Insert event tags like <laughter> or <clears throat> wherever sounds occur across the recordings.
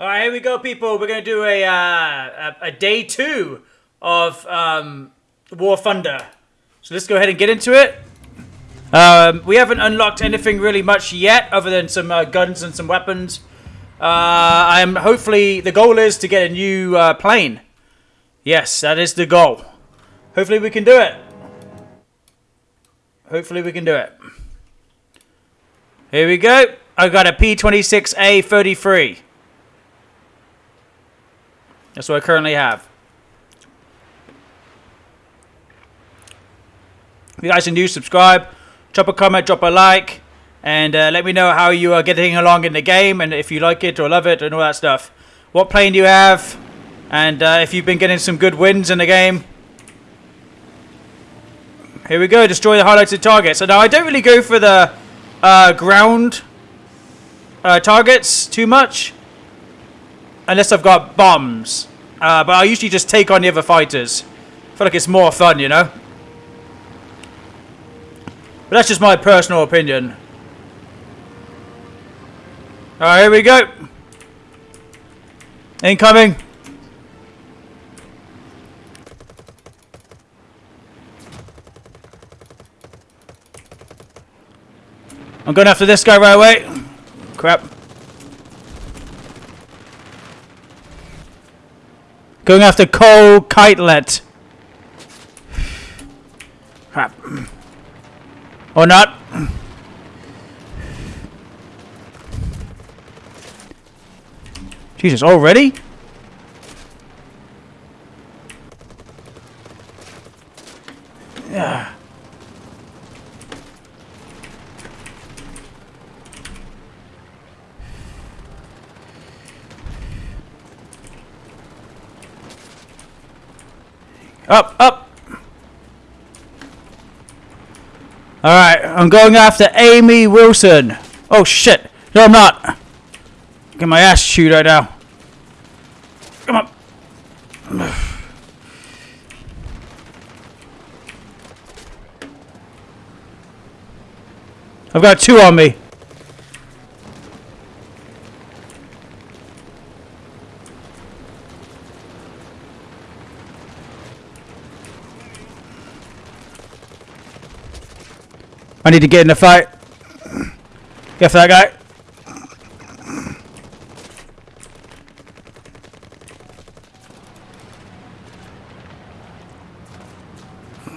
All right, here we go, people. We're gonna do a uh, a, a day two of um, War Thunder. So let's go ahead and get into it. Um, we haven't unlocked anything really much yet, other than some uh, guns and some weapons. Uh, I'm hopefully the goal is to get a new uh, plane. Yes, that is the goal. Hopefully we can do it. Hopefully we can do it. Here we go. I got a P26A33. That's what I currently have. If you guys are new, subscribe, drop a comment, drop a like, and uh, let me know how you are getting along in the game and if you like it or love it and all that stuff. What plane do you have? And uh, if you've been getting some good wins in the game. Here we go, destroy the highlighted target. So now I don't really go for the uh, ground uh, targets too much. Unless I've got bombs. Uh, but I usually just take on the other fighters. I feel like it's more fun, you know? But that's just my personal opinion. Alright, here we go. Incoming. I'm going after this guy right away. Crap. Going after Cole Kitelet. Crap. Or not. Jesus, already? Yeah. Up, up. Alright, I'm going after Amy Wilson. Oh shit. No, I'm not. Get my ass chewed right now. Come on. I've got two on me. I need to get in the fight. Get for that guy.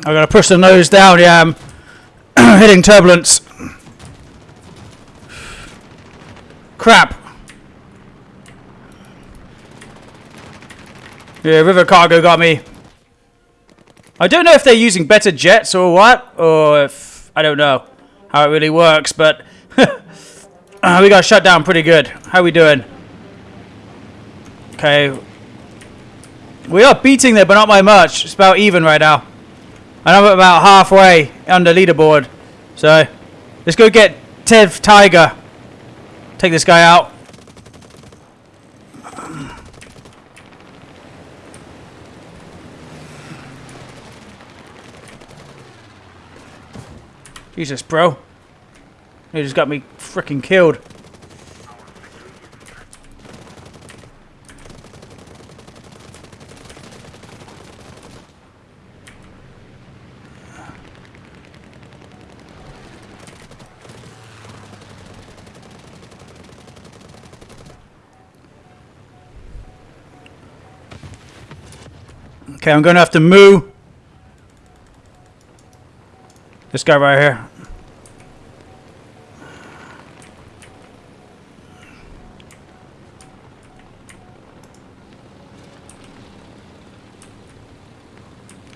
I gotta push the nose down, yeah, I'm <clears throat> hitting turbulence. Crap. Yeah, River Cargo got me. I don't know if they're using better jets or what, or if, I don't know how it really works, but <laughs> uh, we got shut down pretty good. How we doing? Okay. We are beating there, but not by much. It's about even right now. And I'm about halfway under leaderboard. So, let's go get Tev Tiger. Take this guy out. Jesus, bro. You just got me freaking killed. Okay, I'm going to have to move. This guy right here.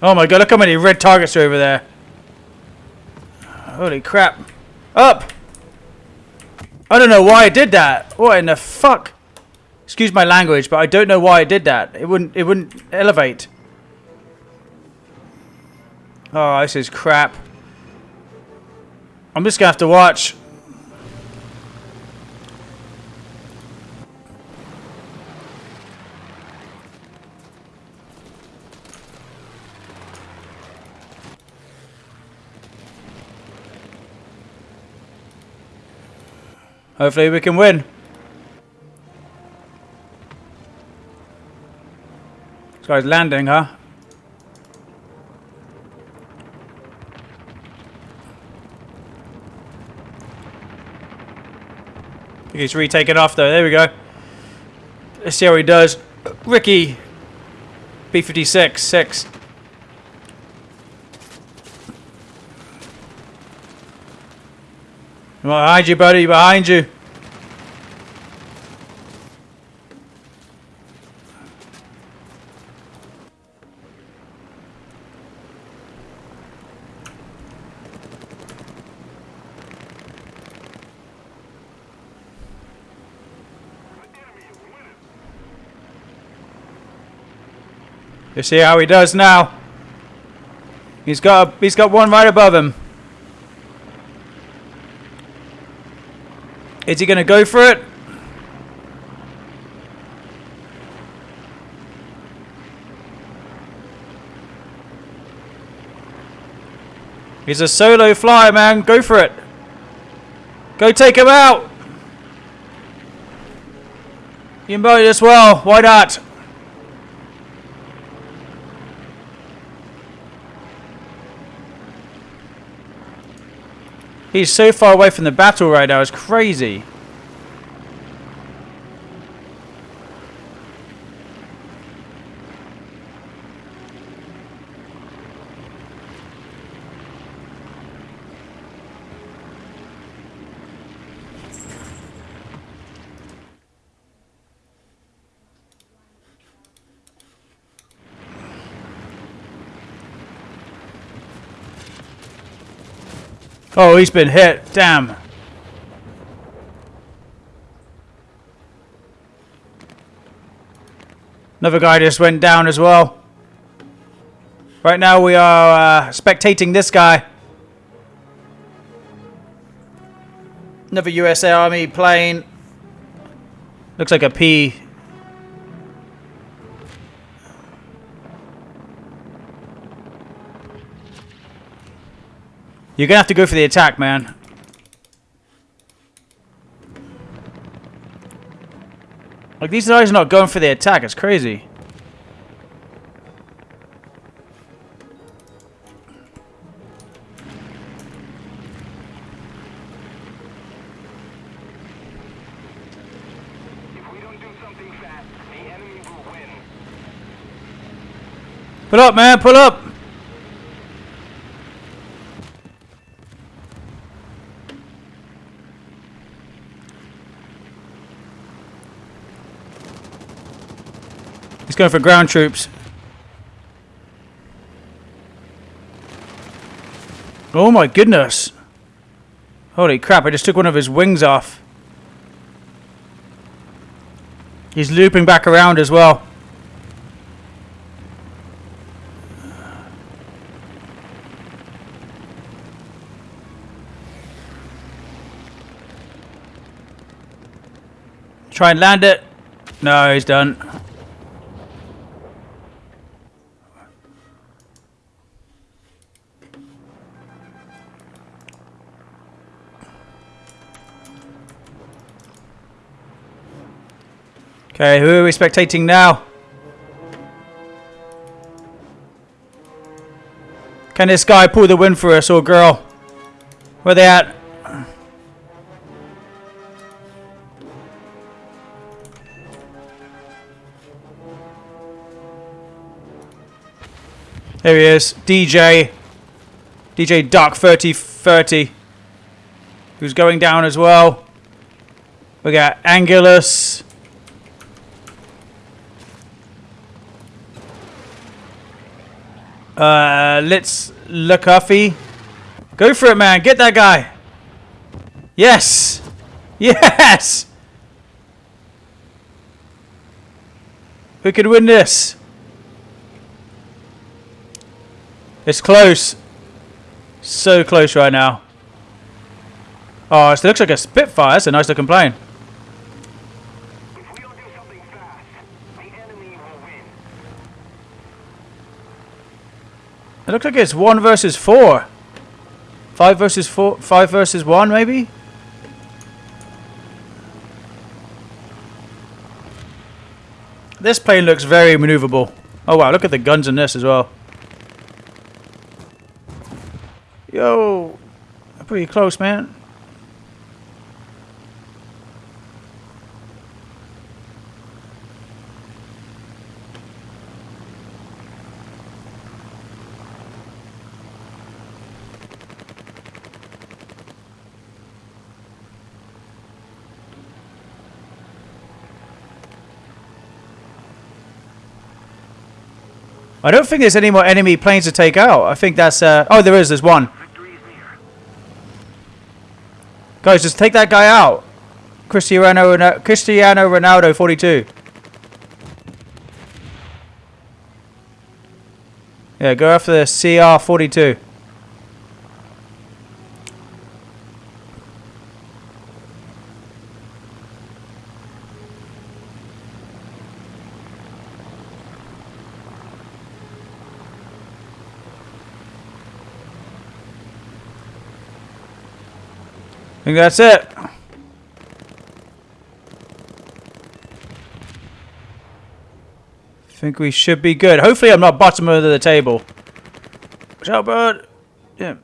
Oh my god, look how many red targets are over there. Holy crap. Up! I don't know why I did that. What in the fuck? Excuse my language, but I don't know why I did that. It wouldn't it wouldn't elevate. Oh, this is crap. I'm just going to have to watch. Hopefully we can win. This guy's landing, huh? He's retaken off though. There we go. Let's see how he does. Ricky. B56, 6. Behind you, buddy. Behind you. You see how he does now. He's got a, he's got one right above him. Is he going to go for it? He's a solo flyer, man. Go for it. Go take him out. You might as well. Why not? He's so far away from the battle now, it's crazy. Oh, he's been hit. Damn. Another guy just went down as well. Right now we are uh, spectating this guy. Another USA Army plane. Looks like a P You're going to have to go for the attack, man. Like, these guys are not going for the attack. It's crazy. Pull up, man. Pull up. Going for ground troops. Oh my goodness. Holy crap, I just took one of his wings off. He's looping back around as well. Try and land it. No, he's done. Okay, who are we spectating now? Can this guy pull the win for us or girl? Where they at? There he is, DJ. DJ Dark 3030. Who's going down as well. We got Angulus. Uh, let's look Huffy. Go for it, man. Get that guy. Yes. Yes. Who could win this? It's close. So close right now. Oh, it looks like a Spitfire. That's a nice looking plane. It looks like it's one versus four. Five versus four. Five versus one, maybe. This plane looks very maneuverable. Oh wow, look at the guns in this as well. Yo, pretty close, man. I don't think there's any more enemy planes to take out. I think that's... Uh, oh, there is. There's one. Guys, just take that guy out. Cristiano, Cristiano Ronaldo, 42. Yeah, go after the CR42. Think that's it. I think we should be good. Hopefully I'm not bottom of the table. Watch out, bud. Yeah.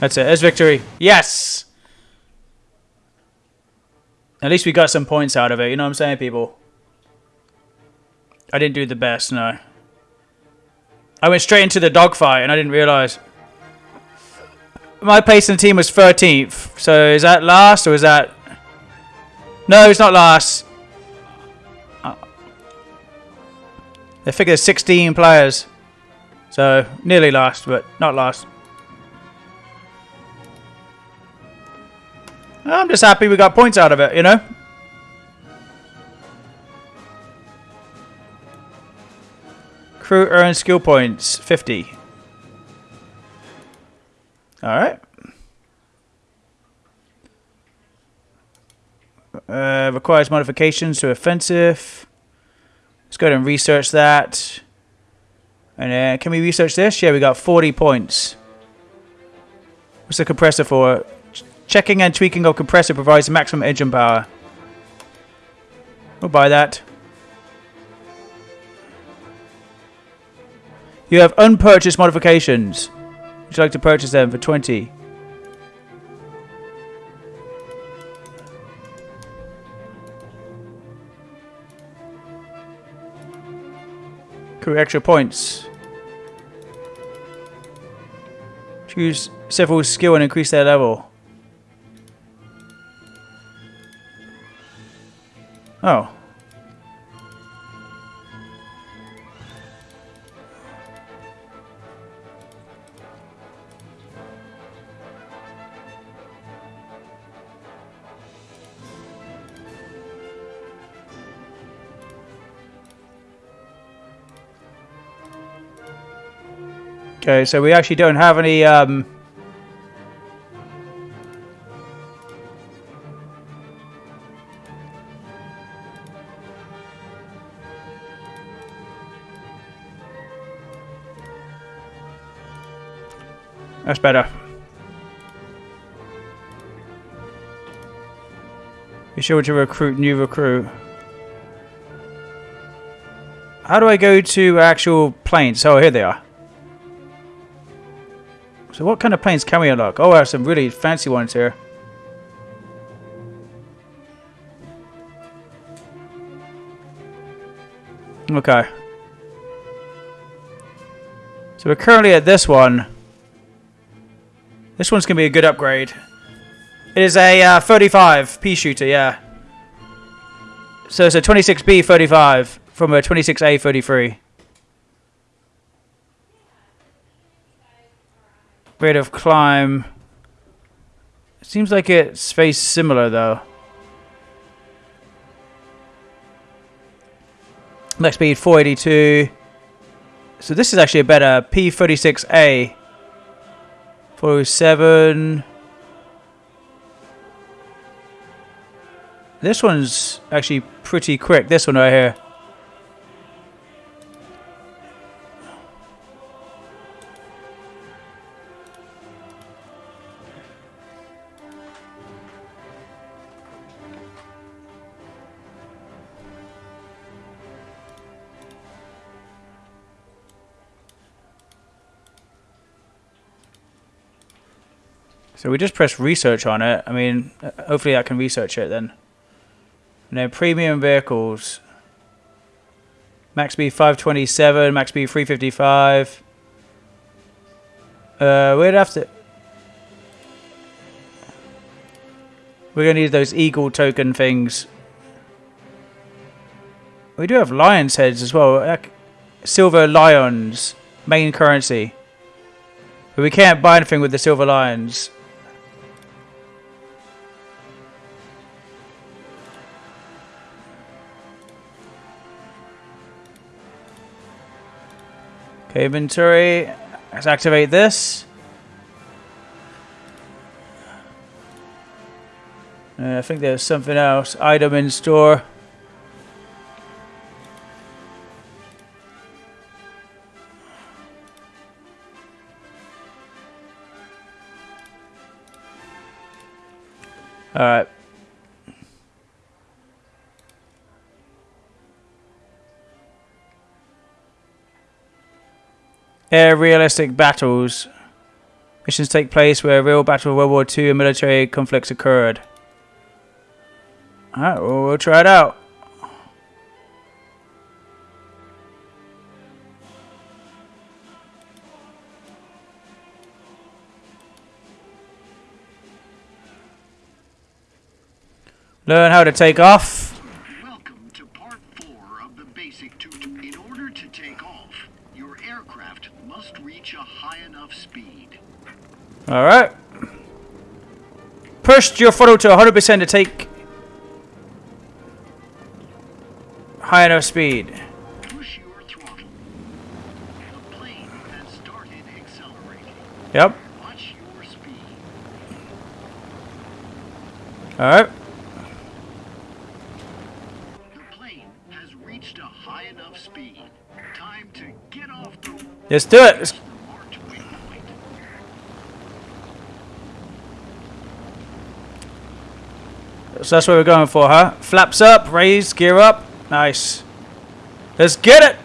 That's it. There's victory. Yes! At least we got some points out of it. You know what I'm saying, people? I didn't do the best, no. I went straight into the dogfight and I didn't realise. My place in the team was 13th. So is that last or is that... No, it's not last. Uh, they figure 16 players. So nearly last, but not last. I'm just happy we got points out of it, you know? Crew earns skill points, 50. Alright. Uh, requires modifications to offensive. Let's go ahead and research that. And then, can we research this? Yeah, we got 40 points. What's the compressor for? Checking and tweaking of compressor provides maximum engine power. We'll buy that. You have unpurchased modifications. Would you like to purchase them for 20? Crew extra points. Choose several skill and increase their level. Oh. Okay, so we actually don't have any... Um, That's better. Be sure to recruit new recruit. How do I go to actual planes? Oh, here they are. So what kind of planes can we unlock? Oh, I have some really fancy ones here. Okay. So we're currently at this one. This one's going to be a good upgrade. It is a uh, 35p shooter, yeah. So it's a 26B 35 from a 26A 33. Rate of climb. Seems like it's very similar though. Max speed 482. So this is actually a better P36A. 407. This one's actually pretty quick. This one right here. So we just press research on it. I mean, hopefully I can research it then. Then premium vehicles. Max B 527, max B 355. Uh, we'd have to... We're going to need those eagle token things. We do have lion's heads as well. Like, silver lions. Main currency. But we can't buy anything with the silver lions. Okay, inventory. Let's activate this. Uh, I think there's something else. Item in store. Alright. Air realistic battles. Missions take place where a real battle of World War II and military conflicts occurred. Alright, well, we'll try it out. Learn how to take off. Welcome to part four of the basic tutorial. In order to take off, your aircraft must reach a high enough speed. Alright. Pushed your throttle to 100% to take higher speed. The plane has started accelerating. Yep. All right. Your plane has reached a high enough speed. Push your throttle. The plane has started accelerating. Yep. Watch your speed. Alright. The plane has reached a high enough speed. Time to get off the Let's do it. Let's- marked waypoint. So that's what we're going for, huh? Flaps up, raise, gear up. Nice. Let's get it!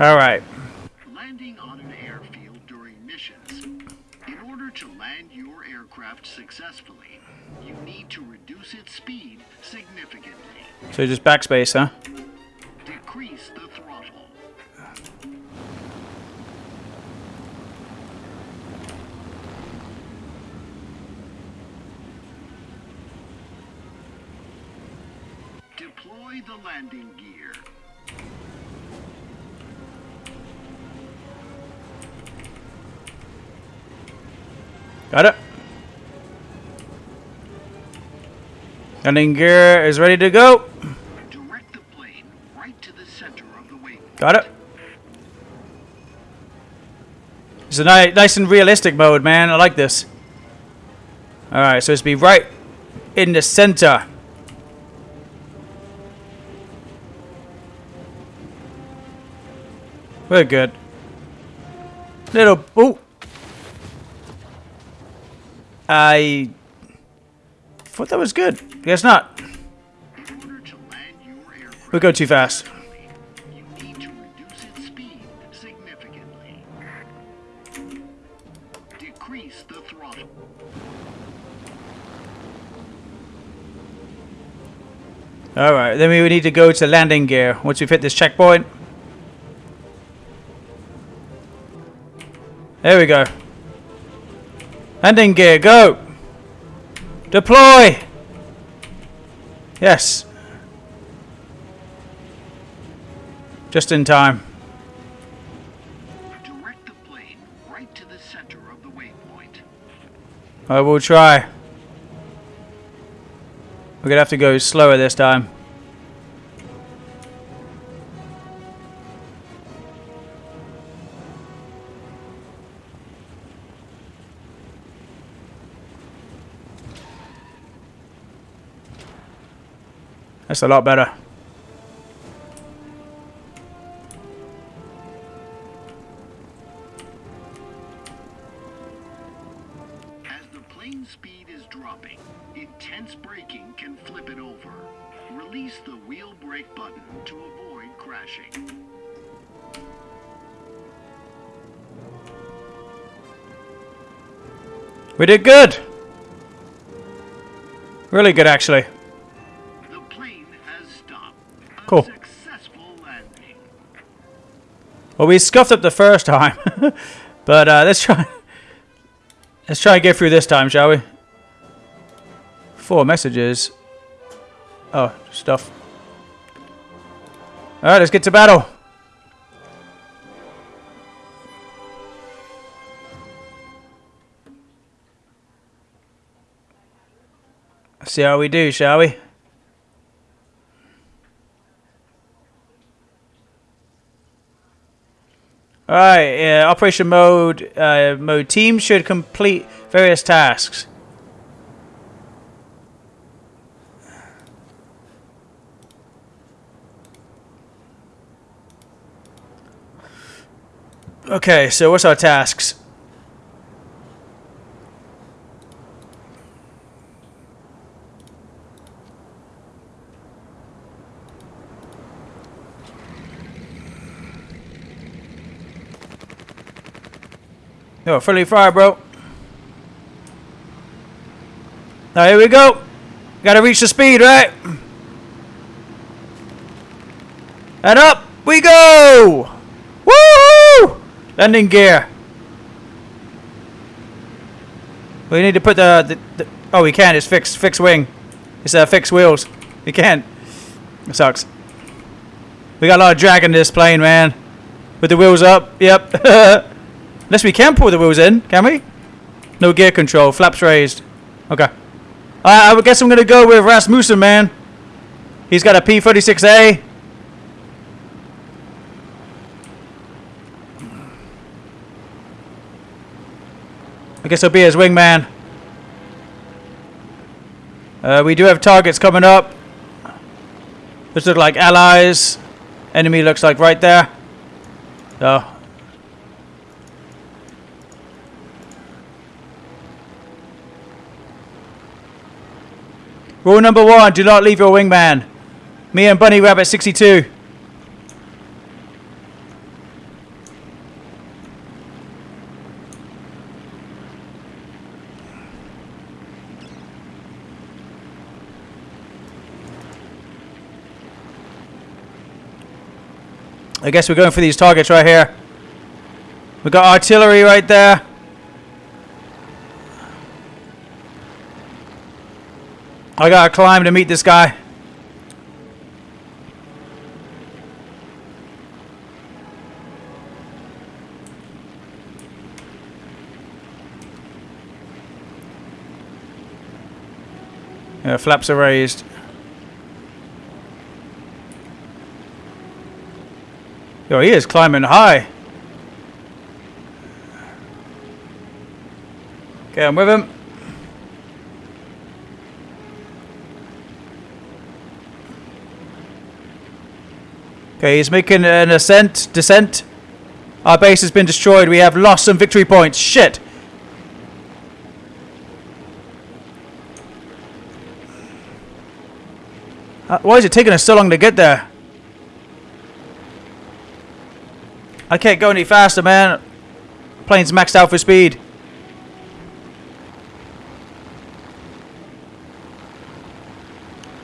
Alright. Landing on an airfield during missions. In order to land your aircraft successfully, you need to reduce its speed significantly. So just backspace, huh? Landing gear is ready to go. Direct the plane right to the center of the wing. Got it. It's a ni nice and realistic mode, man. I like this. Alright, so it's be right in the center. We're good. Little... Ooh. I... thought that was good. Guess not. We go too fast. Alright, then we would need to go to landing gear once we've hit this checkpoint. There we go. Landing gear, go! Deploy! Yes. Just in time. Direct the plane right to the center of the waypoint. I will try. We're gonna have to go slower this time. That's a lot better. As the plane speed is dropping, intense braking can flip it over. Release the wheel brake button to avoid crashing. We did good. Really good, actually. Well, we scuffed up the first time, <laughs> but uh, let's try. Let's try and get through this time, shall we? Four messages. Oh, stuff. All right, let's get to battle. See how we do, shall we? Alright, uh, operation mode, uh, mode team should complete various tasks. Okay, so what's our tasks? Yo, friendly fire, bro. Now here we go. Gotta reach the speed, right? And up we go! Woo! Landing gear. We need to put the, the, the oh we can't. It's fixed fixed wing. It's uh, fixed wheels. We can't. It sucks. We got a lot of drag in this plane, man. With the wheels up. Yep. <laughs> Unless we can pull the wheels in, can we? No gear control, flaps raised. Okay. I, I guess I'm gonna go with Rasmussen, man. He's got a P36A. I guess he'll be his wingman. Uh, we do have targets coming up. Those look like allies. Enemy looks like right there. Oh, Rule number one, do not leave your wingman. Me and Bunny Rabbit 62. I guess we're going for these targets right here. We've got artillery right there. I gotta climb to meet this guy. Yeah, flaps are raised. Yo, he is climbing high. Okay, I'm with him. Okay, he's making an ascent, descent. Our base has been destroyed. We have lost some victory points. Shit. Uh, why is it taking us so long to get there? I can't go any faster, man. Plane's maxed out for speed.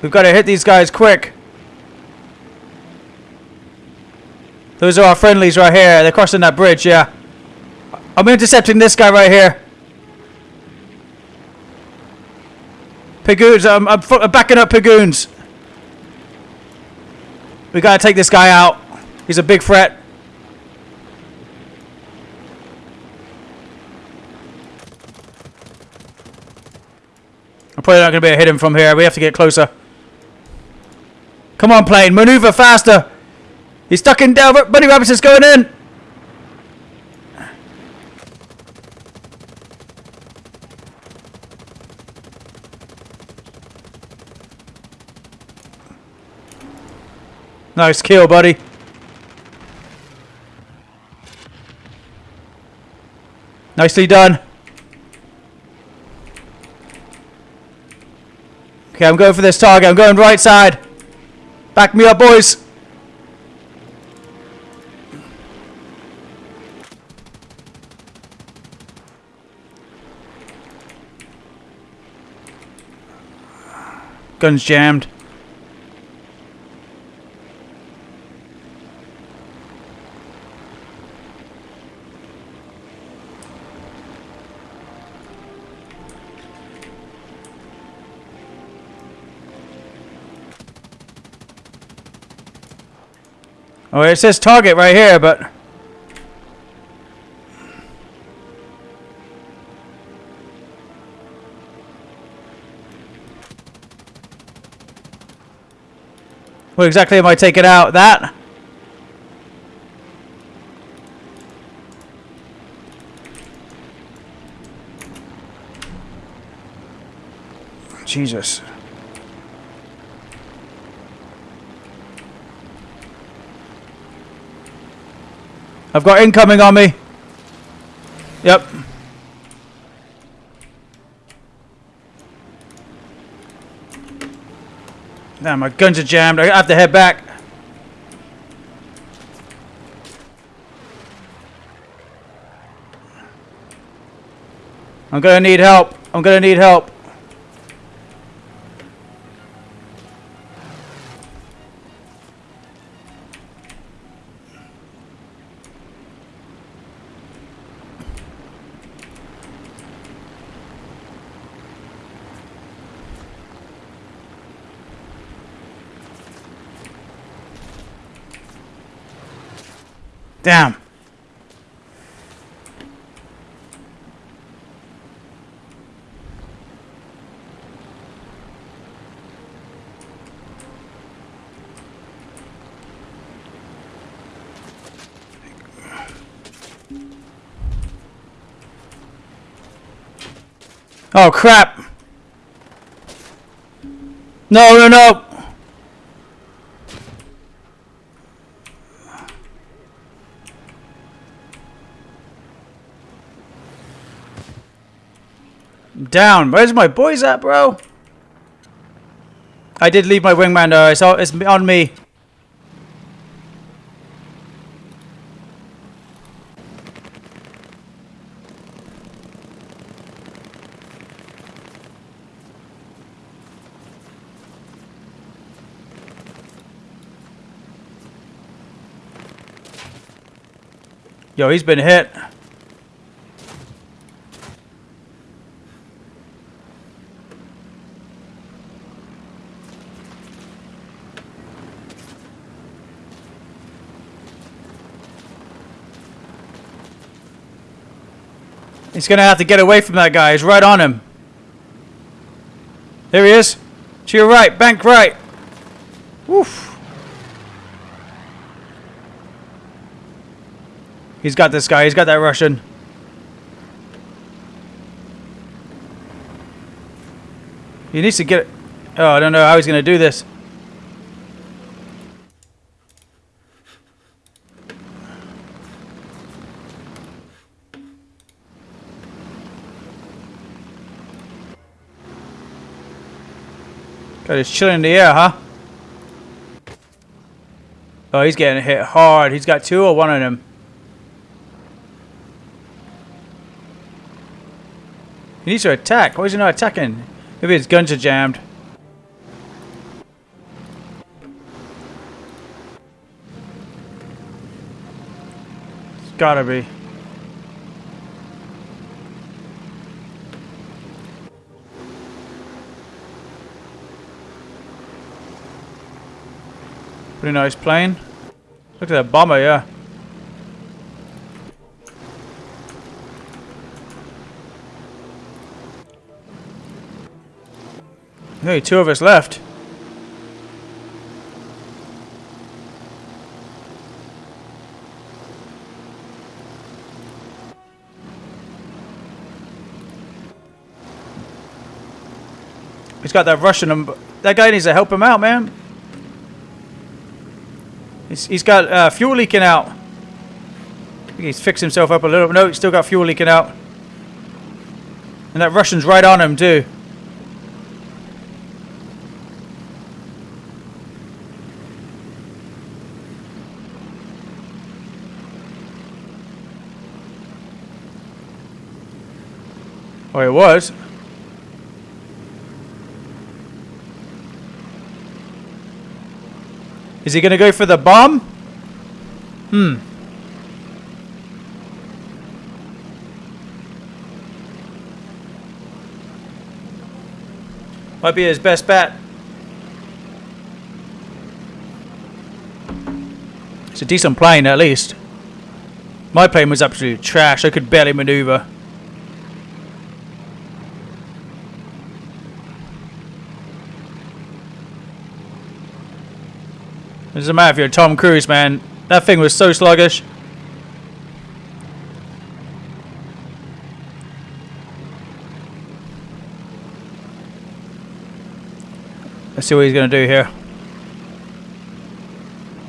We've got to hit these guys quick. Those are our friendlies right here. They're crossing that bridge, yeah. I'm intercepting this guy right here. Pagoons, I'm, I'm, I'm backing up Pagoons. We gotta take this guy out. He's a big threat. I'm probably not gonna be able to hit him from here. We have to get closer. Come on, plane. Maneuver faster. He's stuck in down. Bunny Robinson's going in. Nice kill, buddy. Nicely done. Okay, I'm going for this target. I'm going right side. Back me up, boys. Guns jammed. Oh, it says target right here, but... What exactly am I taking out? That? Jesus. I've got incoming on me. Yep. Now my guns are jammed. I have to head back. I'm gonna need help. I'm gonna need help. Damn. Oh crap! No, no, no! Down. Where's my boys at, bro? I did leave my wingman though. It's, it's on me. Yo, he's been hit. He's going to have to get away from that guy. He's right on him. There he is. To your right. Bank right. Woof. He's got this guy. He's got that Russian. He needs to get... Oh, I don't know how he's going to do this. Got chilling in the air, huh? Oh, he's getting hit hard. He's got two or one of them. He needs to attack. Why is he not attacking? Maybe his guns are jammed. It's gotta be. Pretty nice plane. Look at that bomber, yeah. Hey, two of us left. He's got that Russian. Um, that guy needs to help him out, man. He's, he's got uh, fuel leaking out. He's fixed himself up a little. No, he's still got fuel leaking out. And that Russian's right on him, too. Oh, it was. Is he going to go for the bomb? Hmm. Might be his best bet. It's a decent plane, at least. My plane was absolute trash. I could barely maneuver. Doesn't matter if you're Tom Cruise, man. That thing was so sluggish. Let's see what he's going to do here.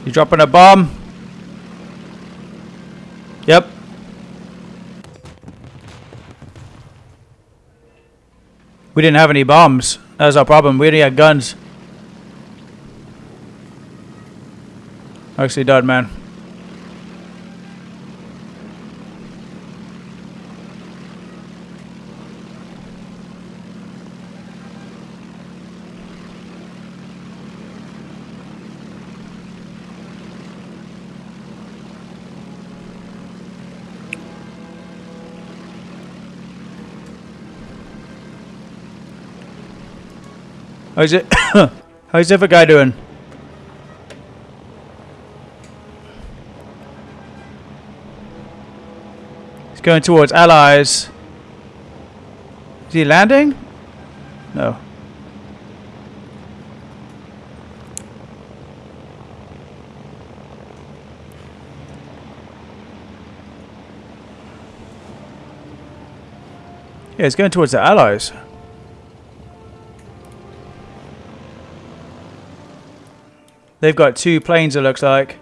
You dropping a bomb? Yep. We didn't have any bombs. That was our problem. We only had guns. Actually done, man. How's it? <coughs> How's the other guy doing? Going towards allies. Is he landing? No. Yeah, it's going towards the allies. They've got two planes, it looks like.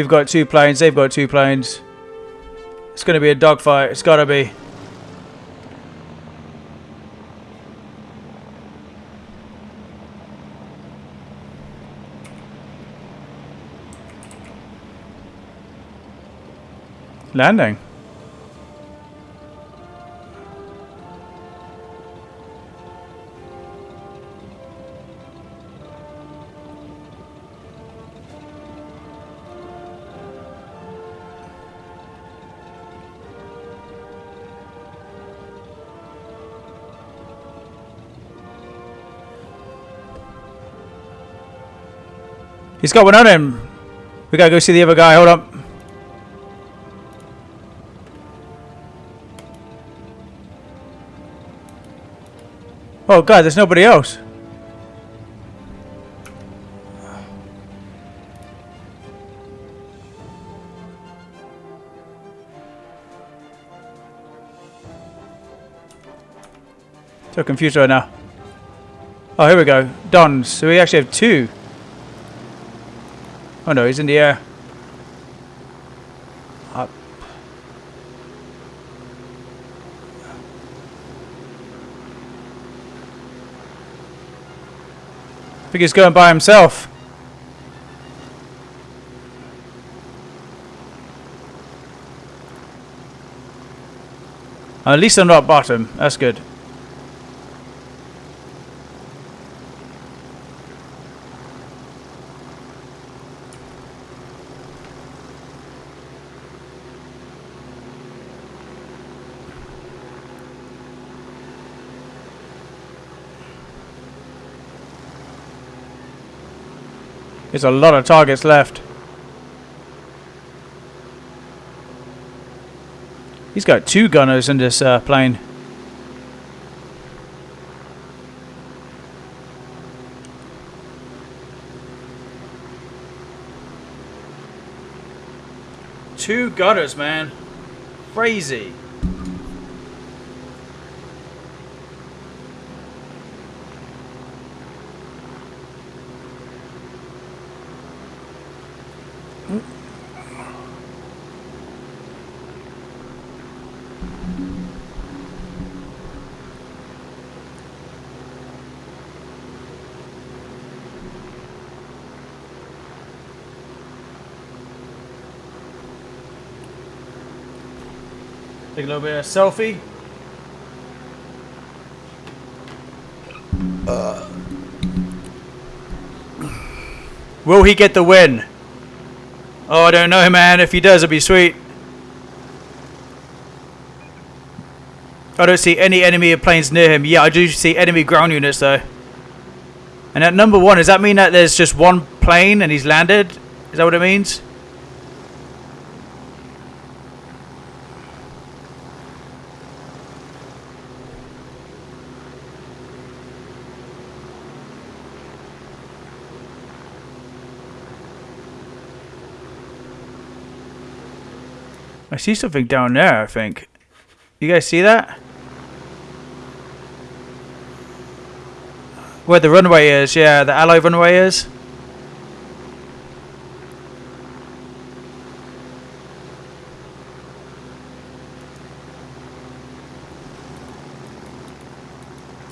We've got two planes, they've got two planes. It's going to be a dogfight, it's got to be. Landing. He's got one on him. We gotta go see the other guy. Hold up. Oh god, there's nobody else. So confused right now. Oh, here we go. Dons. So we actually have two. Oh no, he's in the air. Up. I think he's going by himself. At least I'm not bottom. That's good. There's a lot of targets left. He's got two gunners in this uh, plane. Two gunners, man. Crazy. Little bit of selfie. Uh. Will he get the win? Oh, I don't know, man. If he does, it'd be sweet. I don't see any enemy planes near him. Yeah, I do see enemy ground units, though. And at number one, does that mean that there's just one plane and he's landed? Is that what it means? I see something down there, I think. You guys see that? Where the runway is, yeah, the alloy runway is.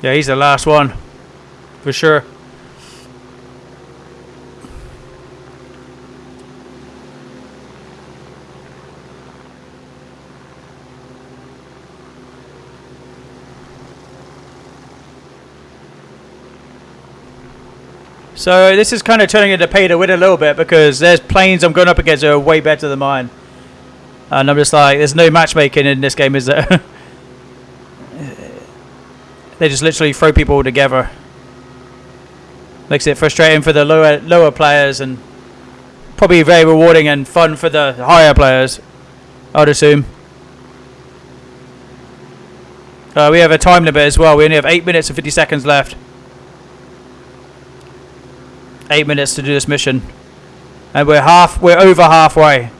Yeah, he's the last one. For sure. So this is kind of turning into pay to win a little bit because there's planes I'm going up against that are way better than mine. And I'm just like, there's no matchmaking in this game, is there? <laughs> they just literally throw people all together. Makes it frustrating for the lower lower players and probably very rewarding and fun for the higher players, I'd assume. Uh, we have a time limit as well. We only have 8 minutes and 50 seconds left. 8 minutes to do this mission. And we're half we're over halfway.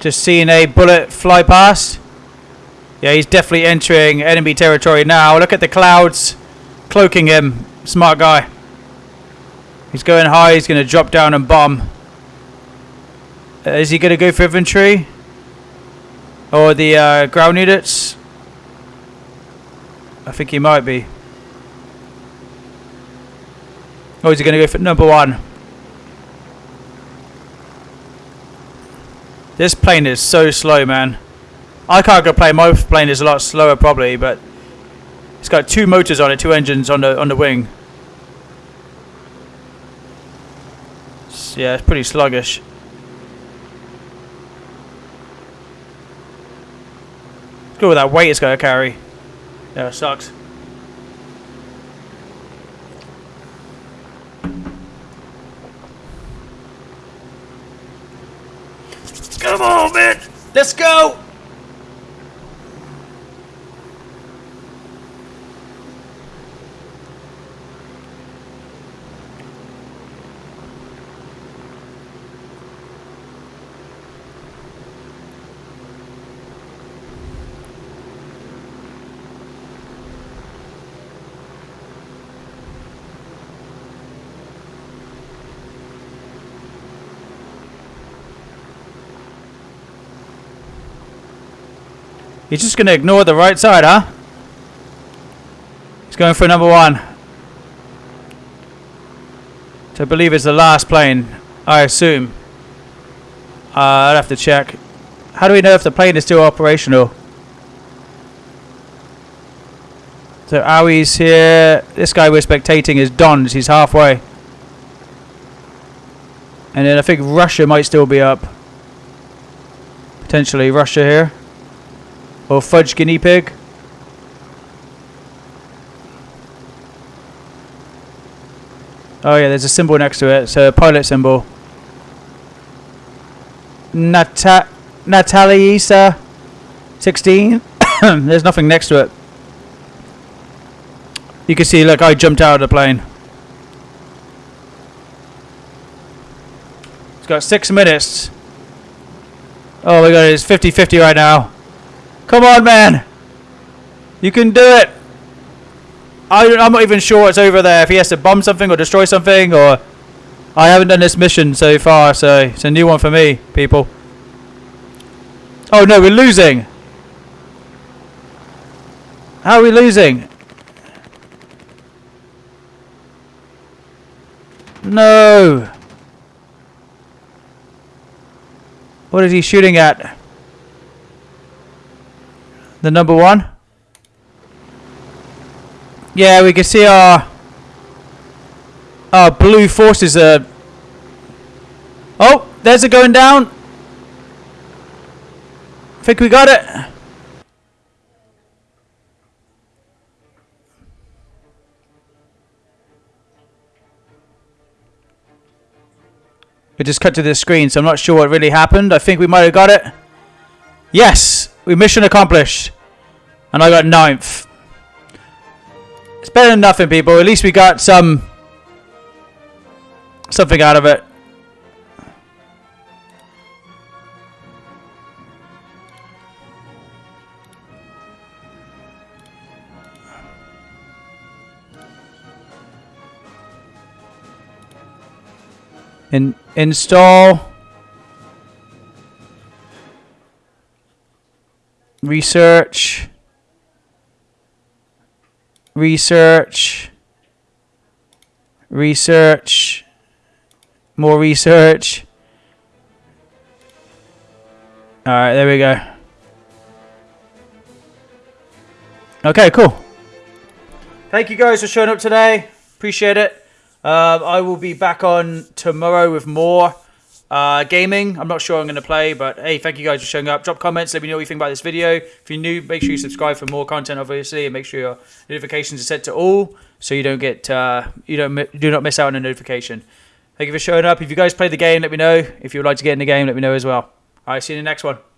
Just seeing a bullet fly past. Yeah, he's definitely entering enemy territory now. Look at the clouds cloaking him. Smart guy. He's going high. He's going to drop down and bomb. Uh, is he going to go for infantry? Or the uh, ground units? I think he might be. Or is he going to go for number one? This plane is so slow, man. I can't go play. My plane is a lot slower, probably, but it's got two motors on it, two engines on the on the wing. Yeah, it's pretty sluggish. Go with that weight it's going to carry. Yeah, it sucks. Come on, man. Let's go. He's just going to ignore the right side, huh? He's going for number one. I believe it's the last plane, I assume. Uh, I'd have to check. How do we know if the plane is still operational? So Aoi's here. This guy we're spectating is Dons. He's halfway. And then I think Russia might still be up. Potentially Russia here. Or Fudge Guinea Pig. Oh yeah, there's a symbol next to it. It's a pilot symbol. Nata Natalisa 16. <coughs> there's nothing next to it. You can see, look, I jumped out of the plane. It's got six minutes. Oh my god, it's 50-50 right now. Come on, man. You can do it. I, I'm not even sure it's over there. If he has to bomb something or destroy something, or I haven't done this mission so far, so it's a new one for me, people. Oh no, we're losing. How are we losing? No. What is he shooting at? The number one? Yeah, we can see our our blue forces are. Oh, there's it going down. Think we got it. We just cut to the screen, so I'm not sure what really happened. I think we might have got it. Yes, we mission accomplished. And I got ninth. It's better than nothing, people. At least we got some... Something out of it. In install research. Research. Research. More research. All right there we go. Okay cool. Thank you guys for showing up today. Appreciate it. Um, I will be back on tomorrow with more uh, gaming. I'm not sure I'm going to play, but hey, thank you guys for showing up. Drop comments. Let me know what you think about this video. If you're new, make sure you subscribe for more content, obviously, and make sure your notifications are set to all, so you don't get uh, you don't do not miss out on a notification. Thank you for showing up. If you guys play the game, let me know. If you would like to get in the game, let me know as well. All right, see you in the next one.